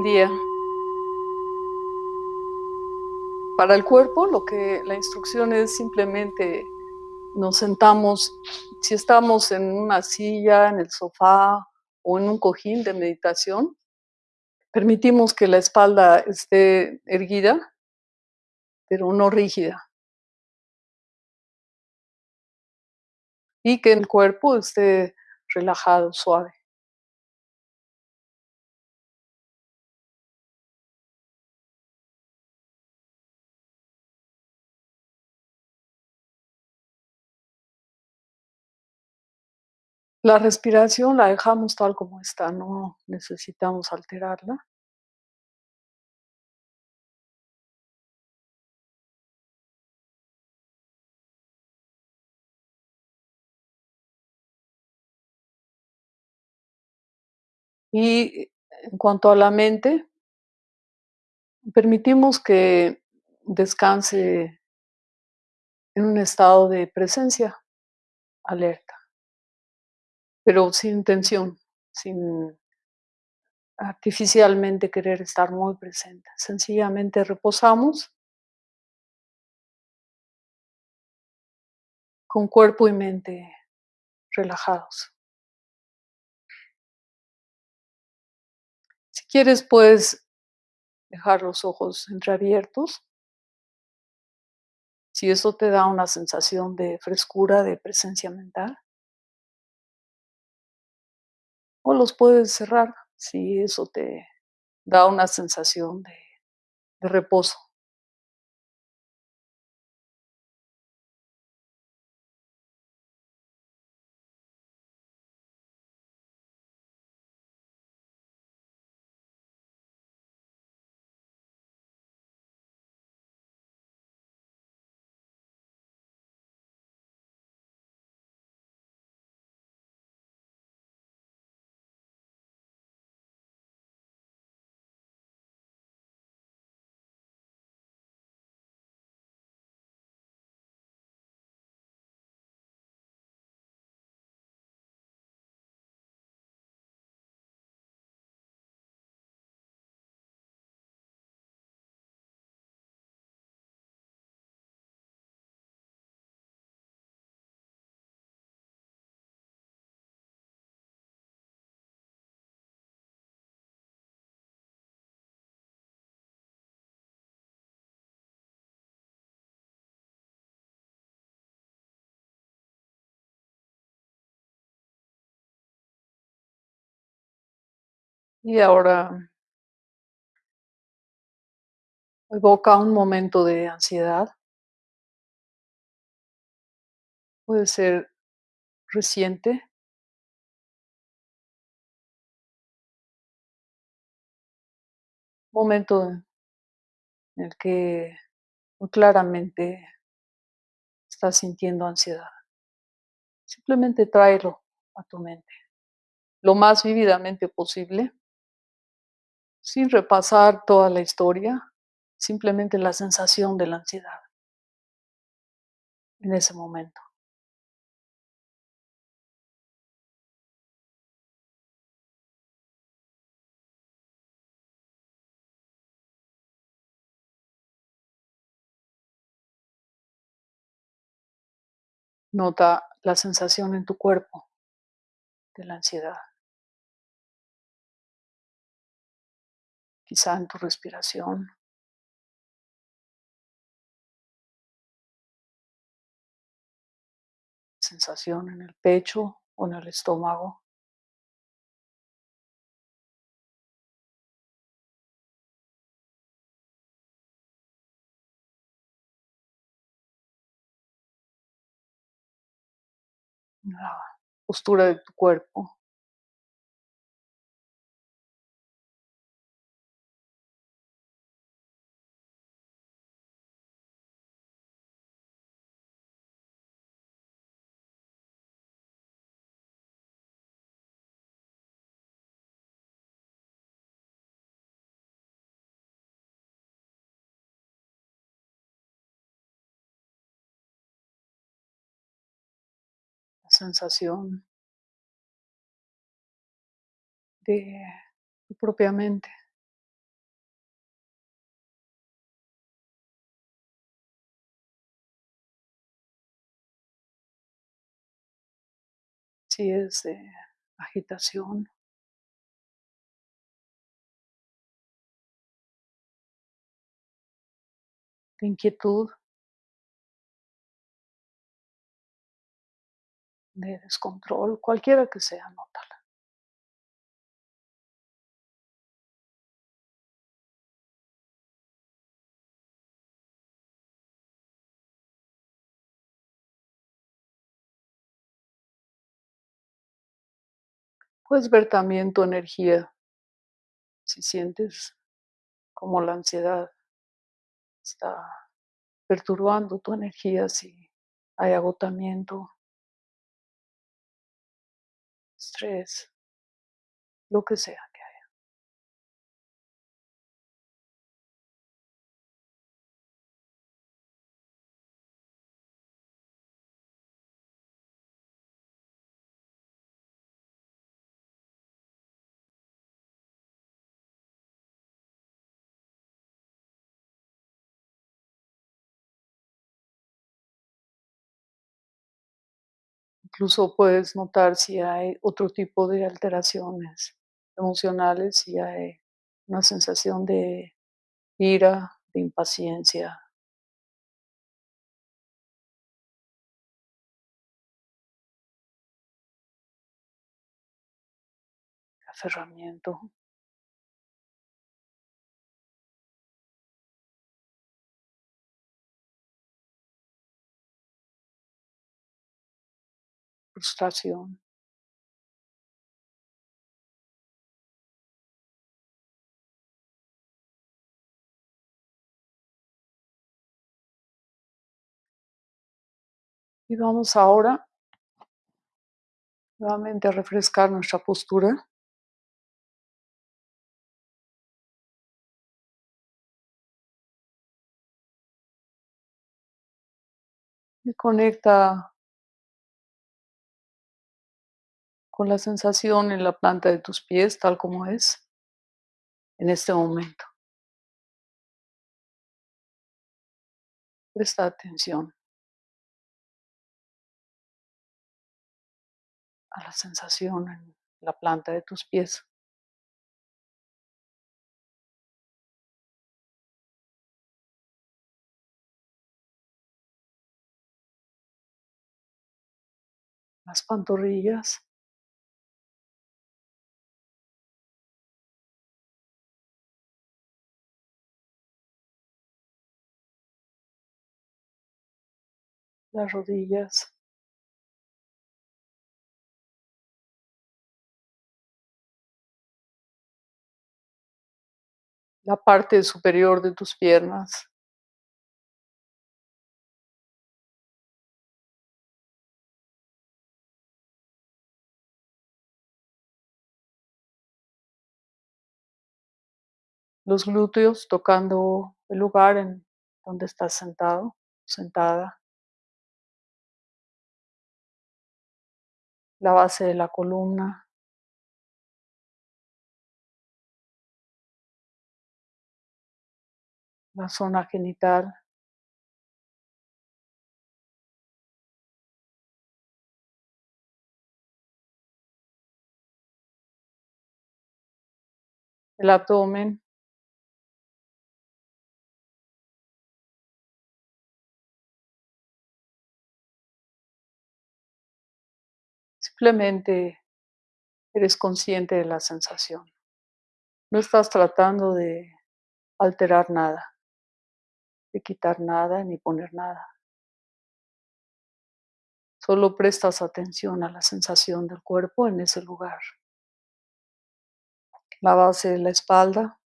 Día. Para el cuerpo, lo que la instrucción es simplemente nos sentamos, si estamos en una silla, en el sofá o en un cojín de meditación, permitimos que la espalda esté erguida, pero no rígida. Y que el cuerpo esté relajado, suave. La respiración la dejamos tal como está, no necesitamos alterarla. Y en cuanto a la mente, permitimos que descanse en un estado de presencia alerta, pero sin tensión, sin artificialmente querer estar muy presente. Sencillamente reposamos con cuerpo y mente relajados. Si quieres, puedes dejar los ojos entreabiertos. Si eso te da una sensación de frescura, de presencia mental. O los puedes cerrar si eso te da una sensación de, de reposo. Y ahora evoca un momento de ansiedad. Puede ser reciente. Momento en el que muy claramente estás sintiendo ansiedad. Simplemente tráelo a tu mente lo más vívidamente posible, sin repasar toda la historia, simplemente la sensación de la ansiedad en ese momento. Nota la sensación en tu cuerpo de la ansiedad. Quizá en tu respiración. Sensación en el pecho o en el estómago. La postura de tu cuerpo. sensación de tu propia mente. Si es de agitación, de inquietud, de descontrol, cualquiera que sea, nótala. Puedes ver también tu energía, si sientes como la ansiedad está perturbando tu energía, si hay agotamiento, estrés, lo que sea Incluso puedes notar si hay otro tipo de alteraciones emocionales, si hay una sensación de ira, de impaciencia, aferramiento. Y vamos ahora nuevamente a refrescar nuestra postura. Y conecta con la sensación en la planta de tus pies, tal como es en este momento. Presta atención a la sensación en la planta de tus pies. Las pantorrillas. Las rodillas. La parte superior de tus piernas. los glúteos tocando el lugar en donde estás sentado, sentada. La base de la columna. La zona genital. El abdomen. Simplemente eres consciente de la sensación. No estás tratando de alterar nada, de quitar nada ni poner nada. Solo prestas atención a la sensación del cuerpo en ese lugar. La base de la espalda.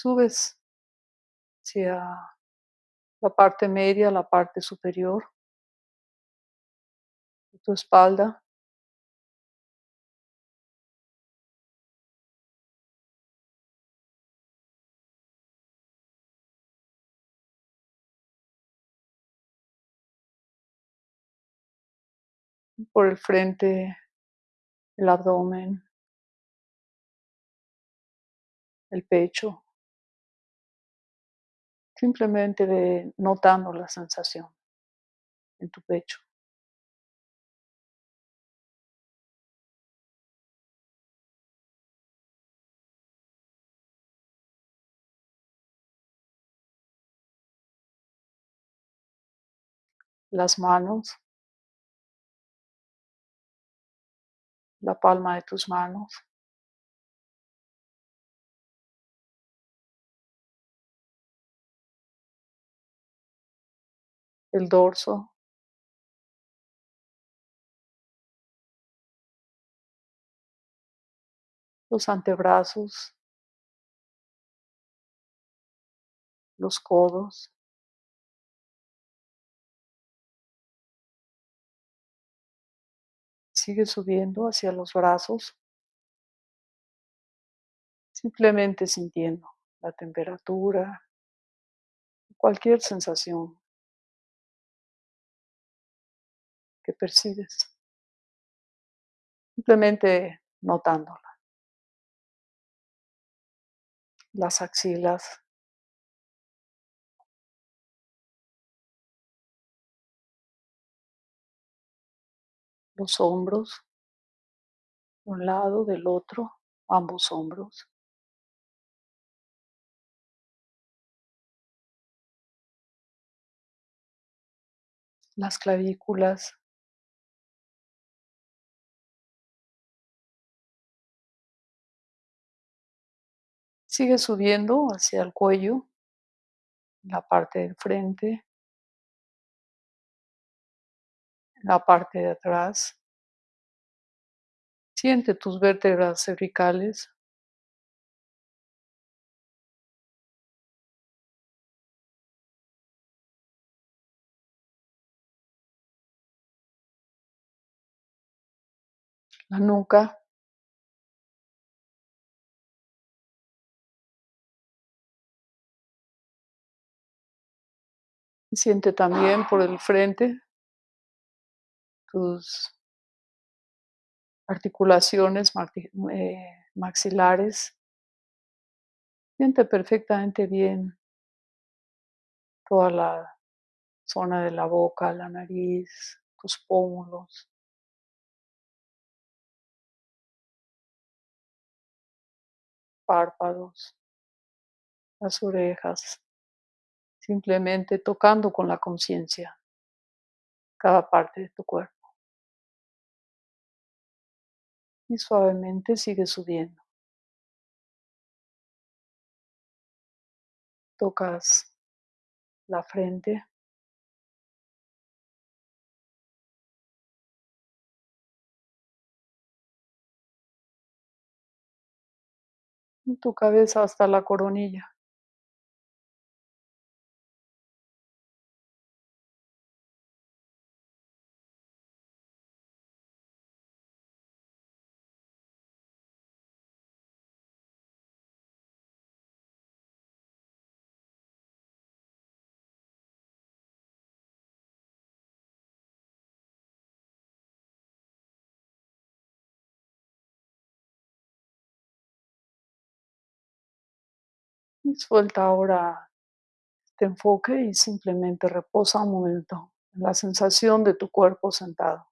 Subes hacia la parte media, la parte superior de tu espalda. por el frente, el abdomen, el pecho, simplemente de notando la sensación en tu pecho. Las manos, la palma de tus manos. El dorso, los antebrazos, los codos, sigue subiendo hacia los brazos, simplemente sintiendo la temperatura, cualquier sensación que percibes, simplemente notándola. Las axilas, los hombros, un lado, del otro, ambos hombros. Las clavículas, Sigue subiendo hacia el cuello, la parte del frente, la parte de atrás. Siente tus vértebras cervicales. La nuca. Siente también por el frente tus articulaciones eh, maxilares. Siente perfectamente bien toda la zona de la boca, la nariz, tus pómulos. párpados, las orejas, simplemente tocando con la conciencia cada parte de tu cuerpo. Y suavemente sigue subiendo. Tocas la frente. tu cabeza hasta la coronilla. Suelta ahora este enfoque y simplemente reposa un momento en la sensación de tu cuerpo sentado.